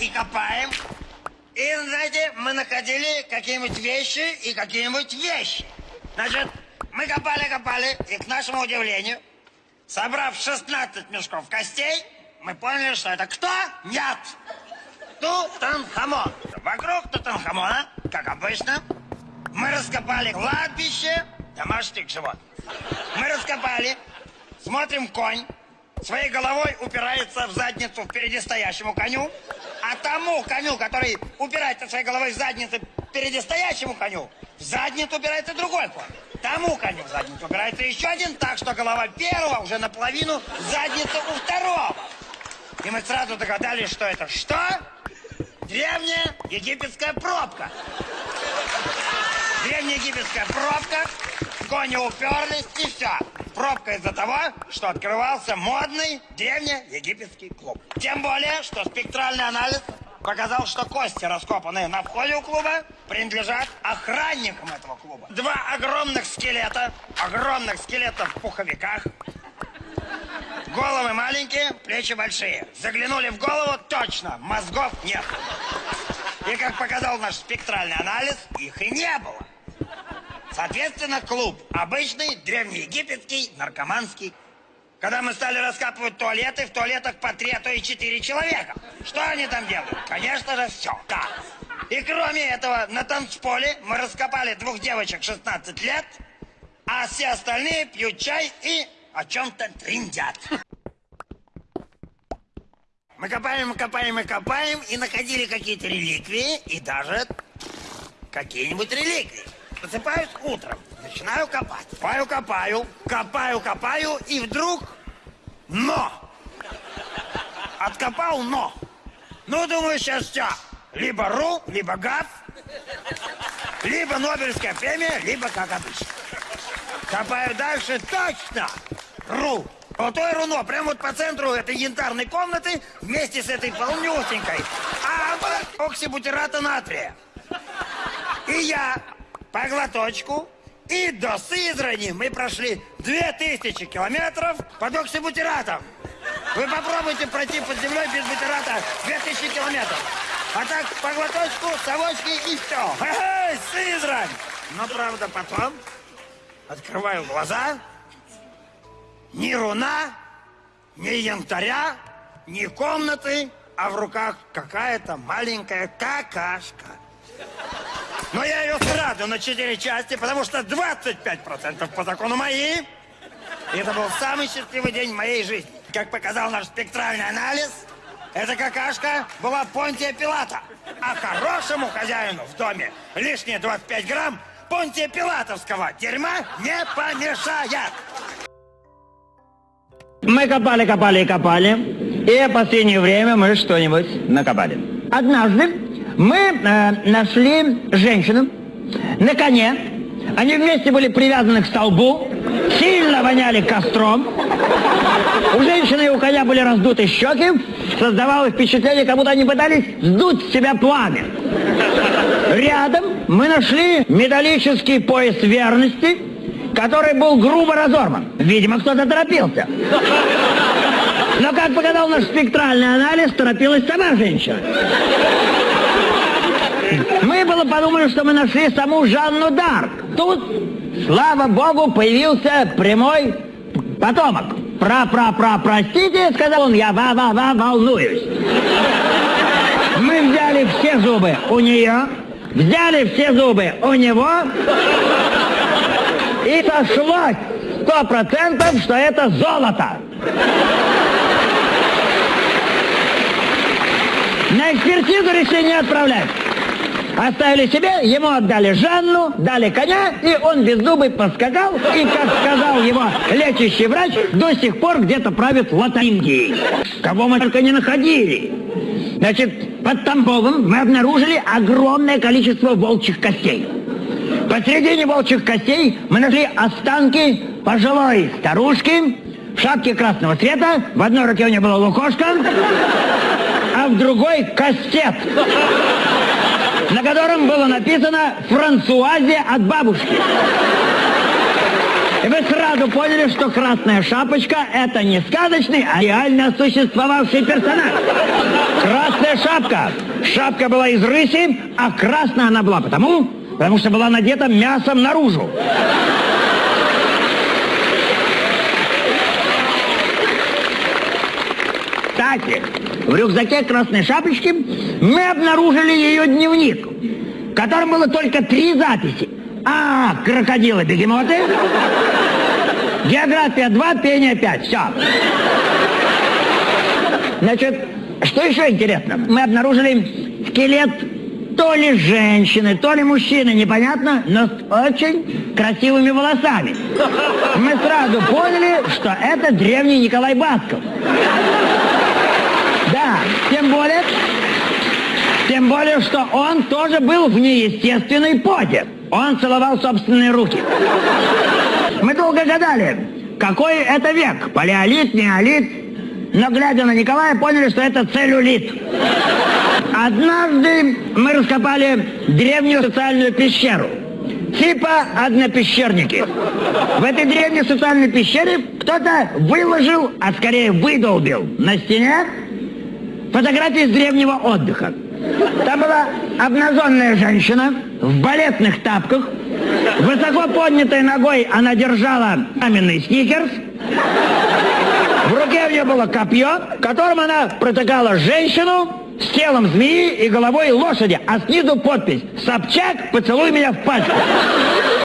и копаем. И, знаете, мы находили какие-нибудь вещи и какие-нибудь вещи. Значит, мы копали-копали, и, к нашему удивлению, собрав 16 мешков костей, мы поняли, что это кто? Нет! Тутанхамон. Вокруг Тутанхамона, как обычно, мы раскопали кладбище домашних животных. Мы раскопали, смотрим конь, своей головой упирается в задницу впереди стоящему коню, а тому коню, который упирается своей головой в задницу впереди стоящему коню, в задницу упирается другой конь. Тому коню в задницу упирается еще один, так что голова первого уже наполовину задница у второго. И мы сразу догадались, что это что? Древняя египетская пробка. Древняя египетская пробка, кони уперлись и все. Пробка из-за того, что открывался модный древнеегипетский клуб. Тем более, что спектральный анализ показал, что кости, раскопанные на входе у клуба, принадлежат охранникам этого клуба. Два огромных скелета, огромных скелетов в пуховиках, Головы маленькие, плечи большие. Заглянули в голову, точно, мозгов нет. И как показал наш спектральный анализ, их и не было. Соответственно, клуб обычный, древнеегипетский, наркоманский. Когда мы стали раскапывать туалеты, в туалетах по три, а то и четыре человека. Что они там делают? Конечно же, все. Да. И кроме этого, на танцполе мы раскопали двух девочек 16 лет, а все остальные пьют чай и о чем-то трындят. Мы копаем, копаем и копаем, и находили какие-то реликвии, и даже какие-нибудь реликвии. Просыпаюсь утром, начинаю копать. Копаю, копаю, копаю, копаю, и вдруг... Но! Откопал но. Ну, думаю, сейчас все. Либо РУ, либо ГАФ, либо Нобелевская премия, либо как обычно. Копаю дальше, точно! Ру. Золотое руно, прямо вот по центру этой янтарной комнаты, вместе с этой полнюсенькой. А оксибутирата натрия. И я по глоточку и до Сызрани мы прошли 2000 километров под оксибутиратом. Вы попробуйте пройти под землей без бутирата 2000 километров. А так по глоточку, совочки и все. Эй, Сызрань! Но правда потом открываю глаза, ни руна, ни янтаря, ни комнаты, а в руках какая-то маленькая какашка. Но я ее сразу на четыре части, потому что 25% по закону мои. И это был самый счастливый день в моей жизни. Как показал наш спектральный анализ, эта какашка была Понтия Пилата. А хорошему хозяину в доме лишние 25 грамм Понтия Пилатовского дерьма не помешает. Мы копали, копали и копали, и в последнее время мы что-нибудь накопали. Однажды мы э, нашли женщину на коне. Они вместе были привязаны к столбу, сильно воняли костром. У женщины и у коня были раздуты щеки, создавалось впечатление, как будто они пытались сдуть с себя пламя. Рядом мы нашли металлический пояс верности, который был грубо разорван. Видимо, кто-то торопился. Но, как показал наш спектральный анализ, торопилась сама женщина. Мы было подумали, что мы нашли саму Жанну Дарк. Тут, слава богу, появился прямой потомок. Пра-пра-пра, простите, сказал он, я ва-ва-ва волнуюсь. Мы взяли все зубы у нее, взяли все зубы у него, и сошлось сто процентов, что это золото. На экспертизу решили отправлять. Оставили себе, ему отдали Жанну, дали коня, и он без зубы поскакал, и, как сказал его лечащий врач, до сих пор где-то правит Латингией. Кого мы только не находили. Значит, под Тамбовом мы обнаружили огромное количество волчьих костей. Посередине волчьих костей мы нашли останки пожилой старушки в шапке красного цвета. В одной руке у нее была лукошка, в другой кастет, на котором было написано «Франсуазе от бабушки». И вы сразу поняли, что Красная Шапочка – это не сказочный, а реально существовавший персонаж. Красная шапка. Шапка была из рыси, а красная она была потому, потому что была надета мясом наружу. Кстати, в рюкзаке красной шапочки мы обнаружили ее дневник, в котором было только три записи. А, крокодилы, бегемоты. География 2, пение 5. Все. Значит, что еще интересно? Мы обнаружили скелет то ли женщины, то ли мужчины, непонятно, но с очень красивыми волосами. Мы сразу поняли, что это древний Николай Басков. Тем более, тем более, что он тоже был в неестественной позе. Он целовал собственные руки. Мы долго гадали, какой это век, палеолит, неолит. Но глядя на Николая, поняли, что это целлюлит. Однажды мы раскопали древнюю социальную пещеру. Типа однопещерники. В этой древней социальной пещере кто-то выложил, а скорее выдолбил на стене фотографии с древнего отдыха. Там была обнаженная женщина в балетных тапках. Высоко поднятой ногой она держала каменный сникерс. В руке у нее было копье, которым она протыкала женщину с телом змеи и головой лошади, а снизу подпись «Собчак, поцелуй меня в пачку».